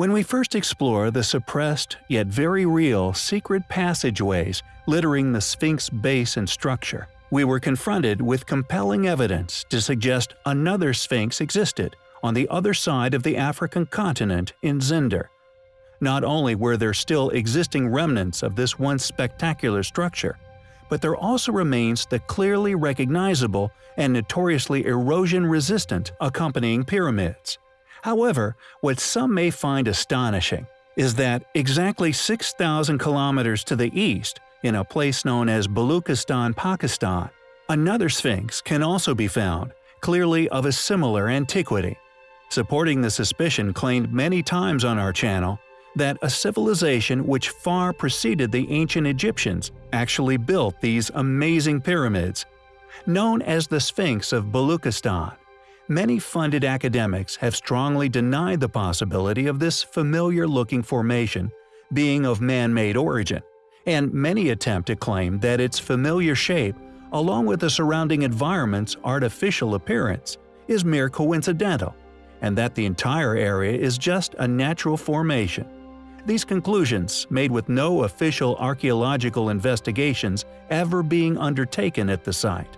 When we first explore the suppressed yet very real secret passageways littering the Sphinx base and structure, we were confronted with compelling evidence to suggest another Sphinx existed on the other side of the African continent in Zinder. Not only were there still existing remnants of this once spectacular structure, but there also remains the clearly recognizable and notoriously erosion-resistant accompanying pyramids. However, what some may find astonishing is that exactly 6,000 kilometers to the east, in a place known as Baluchistan, Pakistan, another sphinx can also be found, clearly of a similar antiquity. Supporting the suspicion claimed many times on our channel that a civilization which far preceded the ancient Egyptians actually built these amazing pyramids. Known as the Sphinx of Baluchistan, many funded academics have strongly denied the possibility of this familiar-looking formation being of man-made origin, and many attempt to claim that its familiar shape, along with the surrounding environment's artificial appearance, is mere coincidental, and that the entire area is just a natural formation. These conclusions, made with no official archaeological investigations ever being undertaken at the site.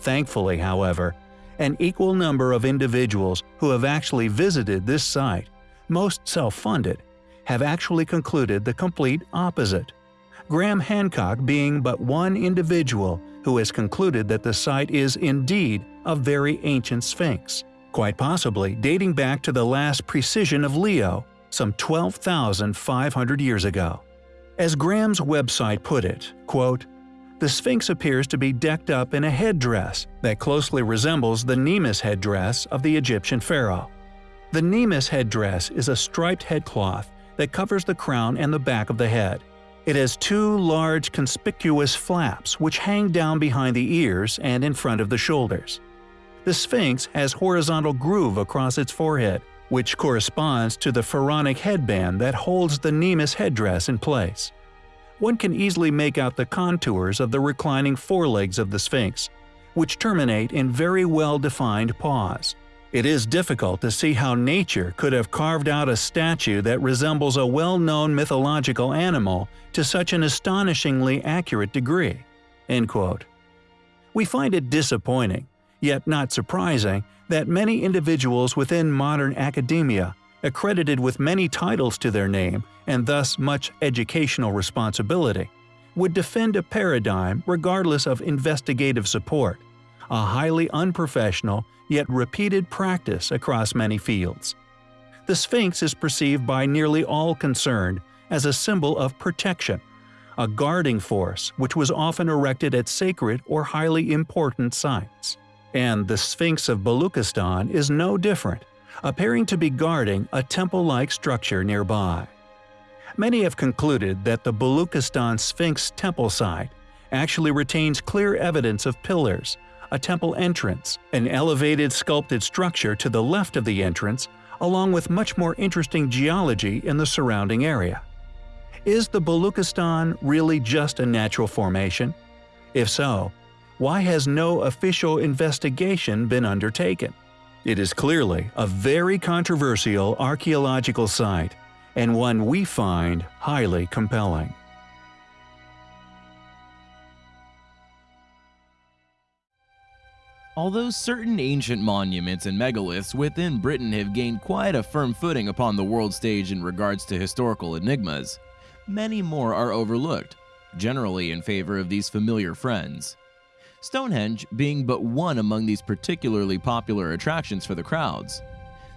Thankfully, however, an equal number of individuals who have actually visited this site, most self-funded, have actually concluded the complete opposite. Graham Hancock being but one individual who has concluded that the site is indeed a very ancient sphinx, quite possibly dating back to the last precession of Leo, some 12,500 years ago. As Graham's website put it, quote, the Sphinx appears to be decked up in a headdress that closely resembles the Nemes headdress of the Egyptian pharaoh. The Nemes headdress is a striped headcloth that covers the crown and the back of the head. It has two large conspicuous flaps which hang down behind the ears and in front of the shoulders. The Sphinx has horizontal groove across its forehead, which corresponds to the pharaonic headband that holds the Nemes headdress in place. One can easily make out the contours of the reclining forelegs of the Sphinx, which terminate in very well-defined paws. It is difficult to see how nature could have carved out a statue that resembles a well-known mythological animal to such an astonishingly accurate degree." We find it disappointing, yet not surprising, that many individuals within modern academia, accredited with many titles to their name and thus much educational responsibility, would defend a paradigm regardless of investigative support, a highly unprofessional yet repeated practice across many fields. The Sphinx is perceived by nearly all concerned as a symbol of protection, a guarding force which was often erected at sacred or highly important sites. And the Sphinx of Baluchistan is no different, appearing to be guarding a temple-like structure nearby. Many have concluded that the Baluchistan Sphinx temple site actually retains clear evidence of pillars, a temple entrance, an elevated sculpted structure to the left of the entrance, along with much more interesting geology in the surrounding area. Is the Baluchistan really just a natural formation? If so, why has no official investigation been undertaken? It is clearly a very controversial archaeological site, and one we find highly compelling. Although certain ancient monuments and megaliths within Britain have gained quite a firm footing upon the world stage in regards to historical enigmas, many more are overlooked, generally in favor of these familiar friends. Stonehenge being but one among these particularly popular attractions for the crowds.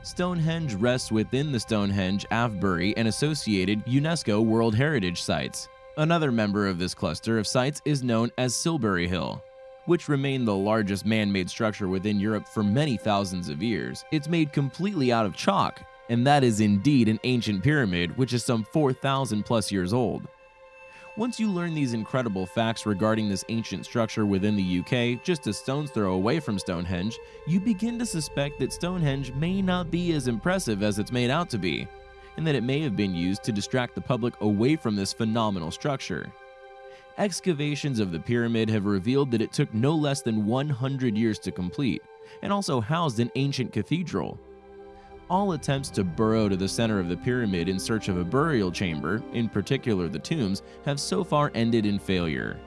Stonehenge rests within the Stonehenge, Avebury, and associated UNESCO World Heritage Sites. Another member of this cluster of sites is known as Silbury Hill, which remained the largest man-made structure within Europe for many thousands of years. It's made completely out of chalk, and that is indeed an ancient pyramid which is some 4,000 plus years old. Once you learn these incredible facts regarding this ancient structure within the UK, just a stone's throw away from Stonehenge, you begin to suspect that Stonehenge may not be as impressive as it's made out to be, and that it may have been used to distract the public away from this phenomenal structure. Excavations of the pyramid have revealed that it took no less than 100 years to complete, and also housed an ancient cathedral. All attempts to burrow to the center of the pyramid in search of a burial chamber, in particular the tombs, have so far ended in failure.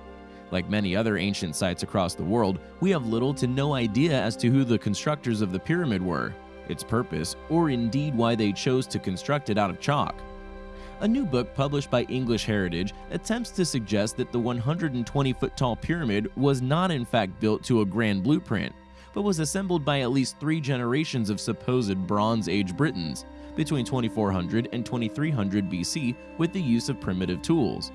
Like many other ancient sites across the world, we have little to no idea as to who the constructors of the pyramid were, its purpose, or indeed why they chose to construct it out of chalk. A new book published by English Heritage attempts to suggest that the 120 foot tall pyramid was not in fact built to a grand blueprint, but was assembled by at least three generations of supposed Bronze Age Britons between 2400 and 2300 BC with the use of primitive tools.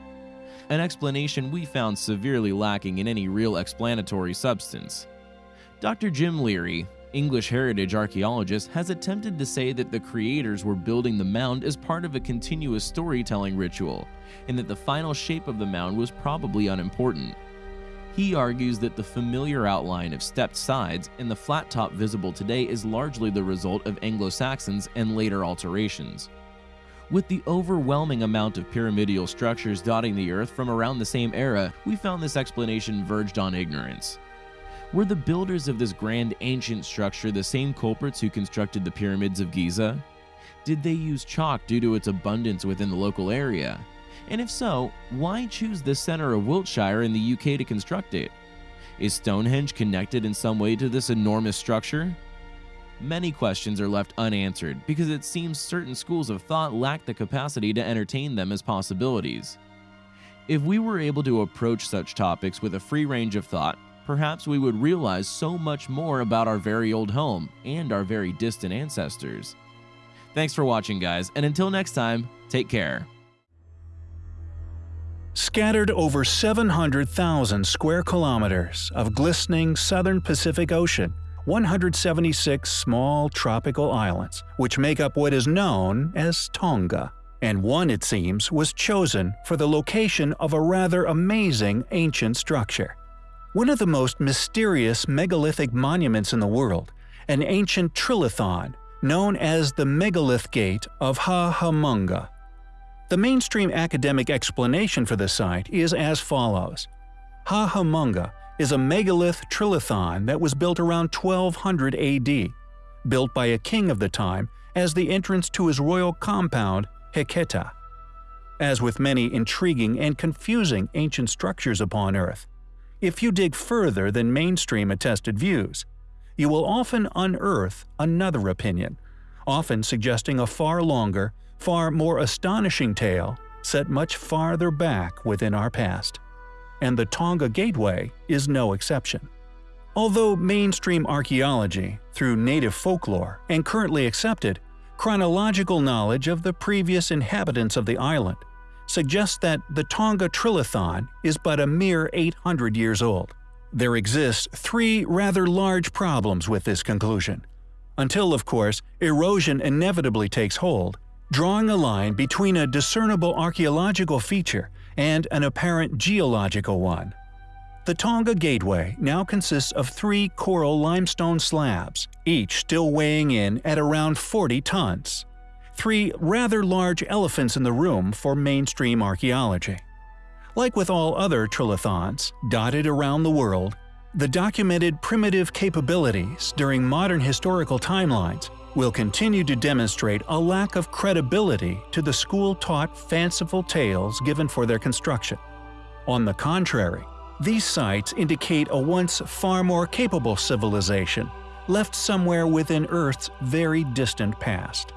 An explanation we found severely lacking in any real explanatory substance. Dr. Jim Leary, English heritage archaeologist, has attempted to say that the creators were building the mound as part of a continuous storytelling ritual, and that the final shape of the mound was probably unimportant. He argues that the familiar outline of stepped sides and the flat top visible today is largely the result of Anglo-Saxons and later alterations. With the overwhelming amount of pyramidal structures dotting the earth from around the same era, we found this explanation verged on ignorance. Were the builders of this grand ancient structure the same culprits who constructed the pyramids of Giza? Did they use chalk due to its abundance within the local area? And if so, why choose the center of Wiltshire in the UK to construct it? Is Stonehenge connected in some way to this enormous structure? Many questions are left unanswered because it seems certain schools of thought lack the capacity to entertain them as possibilities. If we were able to approach such topics with a free range of thought, perhaps we would realize so much more about our very old home and our very distant ancestors. Thanks for watching, guys, and until next time, take care. Scattered over 700,000 square kilometers of glistening southern Pacific Ocean, 176 small tropical islands, which make up what is known as Tonga. And one, it seems, was chosen for the location of a rather amazing ancient structure. One of the most mysterious megalithic monuments in the world, an ancient trilithon known as the Megalith Gate of Hahamunga. The mainstream academic explanation for the site is as follows. Hahamunga is a megalith trilithon that was built around 1200 AD, built by a king of the time as the entrance to his royal compound, Heketa. As with many intriguing and confusing ancient structures upon Earth, if you dig further than mainstream attested views, you will often unearth another opinion, often suggesting a far longer far more astonishing tale set much farther back within our past. And the Tonga Gateway is no exception. Although mainstream archaeology, through native folklore and currently accepted, chronological knowledge of the previous inhabitants of the island suggests that the Tonga Trilithon is but a mere 800 years old. There exist three rather large problems with this conclusion. Until, of course, erosion inevitably takes hold drawing a line between a discernible archaeological feature and an apparent geological one. The Tonga Gateway now consists of three coral limestone slabs, each still weighing in at around 40 tons. Three rather large elephants in the room for mainstream archaeology. Like with all other trilithons dotted around the world, the documented primitive capabilities during modern historical timelines will continue to demonstrate a lack of credibility to the school-taught fanciful tales given for their construction. On the contrary, these sites indicate a once far more capable civilization left somewhere within Earth's very distant past.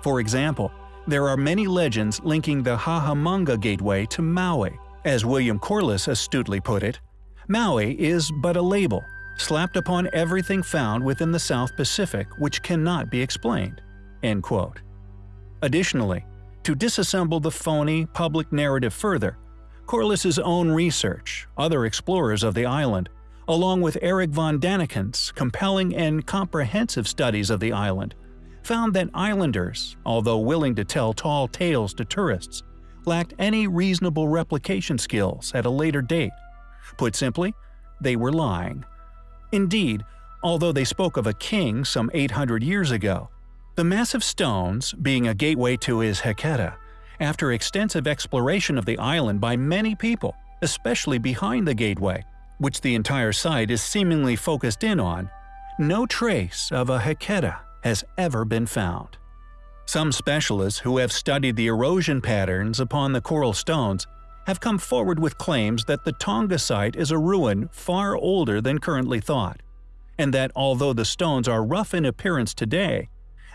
For example, there are many legends linking the Hahamanga Gateway to Maui. As William Corliss astutely put it, Maui is but a label, slapped upon everything found within the South Pacific which cannot be explained." End quote. Additionally, to disassemble the phony public narrative further, Corliss's own research, other explorers of the island, along with Erich von Däniken's compelling and comprehensive studies of the island, found that islanders, although willing to tell tall tales to tourists, lacked any reasonable replication skills at a later date. Put simply, they were lying. Indeed, although they spoke of a king some 800 years ago, the massive stones, being a gateway to his Heketa, after extensive exploration of the island by many people, especially behind the gateway, which the entire site is seemingly focused in on, no trace of a Heketa has ever been found. Some specialists who have studied the erosion patterns upon the coral stones have come forward with claims that the Tonga site is a ruin far older than currently thought, and that although the stones are rough in appearance today,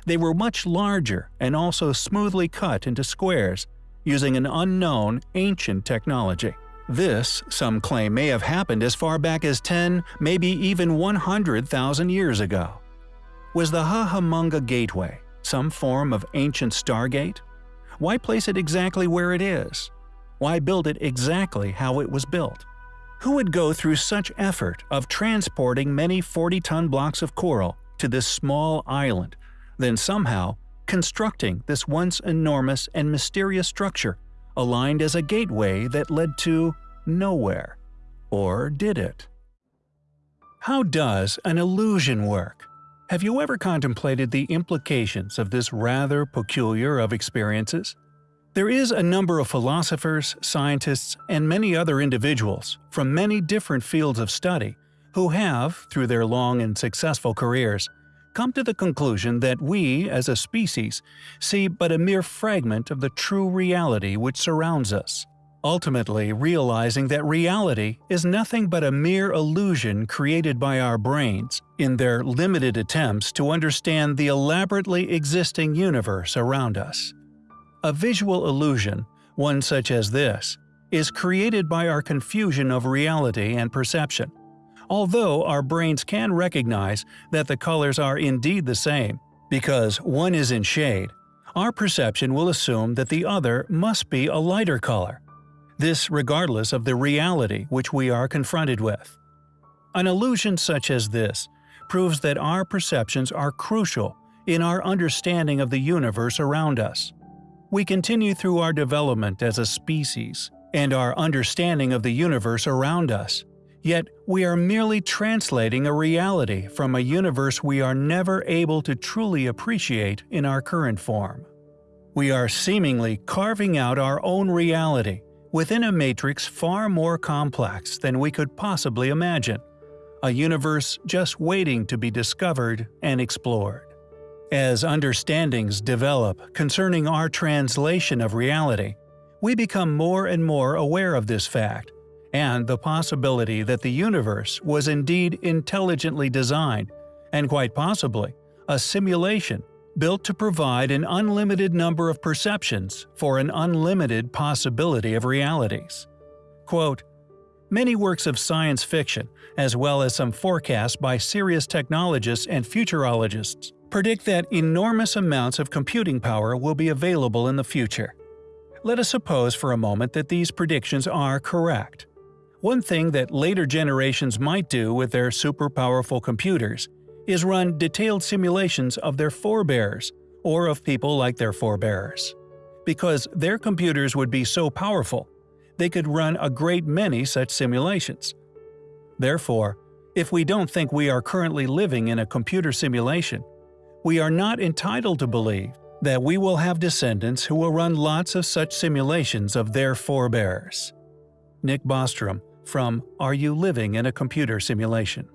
they were much larger and also smoothly cut into squares using an unknown, ancient technology. This, some claim, may have happened as far back as 10, maybe even 100,000 years ago. Was the Hahamunga Gateway some form of ancient stargate? Why place it exactly where it is? Why build it exactly how it was built? Who would go through such effort of transporting many 40-ton blocks of coral to this small island, then somehow constructing this once enormous and mysterious structure aligned as a gateway that led to nowhere? Or did it? How does an illusion work? Have you ever contemplated the implications of this rather peculiar of experiences? There is a number of philosophers, scientists, and many other individuals from many different fields of study who have, through their long and successful careers, come to the conclusion that we, as a species, see but a mere fragment of the true reality which surrounds us ultimately realizing that reality is nothing but a mere illusion created by our brains in their limited attempts to understand the elaborately existing universe around us. A visual illusion, one such as this, is created by our confusion of reality and perception. Although our brains can recognize that the colors are indeed the same, because one is in shade, our perception will assume that the other must be a lighter color, this regardless of the reality which we are confronted with. An illusion such as this proves that our perceptions are crucial in our understanding of the universe around us. We continue through our development as a species and our understanding of the universe around us, yet we are merely translating a reality from a universe we are never able to truly appreciate in our current form. We are seemingly carving out our own reality within a matrix far more complex than we could possibly imagine, a universe just waiting to be discovered and explored. As understandings develop concerning our translation of reality, we become more and more aware of this fact, and the possibility that the universe was indeed intelligently designed, and quite possibly, a simulation built to provide an unlimited number of perceptions for an unlimited possibility of realities. Quote, Many works of science fiction, as well as some forecasts by serious technologists and futurologists, predict that enormous amounts of computing power will be available in the future. Let us suppose for a moment that these predictions are correct. One thing that later generations might do with their super powerful computers is run detailed simulations of their forebears, or of people like their forebears. Because their computers would be so powerful, they could run a great many such simulations. Therefore, if we don't think we are currently living in a computer simulation, we are not entitled to believe that we will have descendants who will run lots of such simulations of their forebears. Nick Bostrom from Are You Living in a Computer Simulation?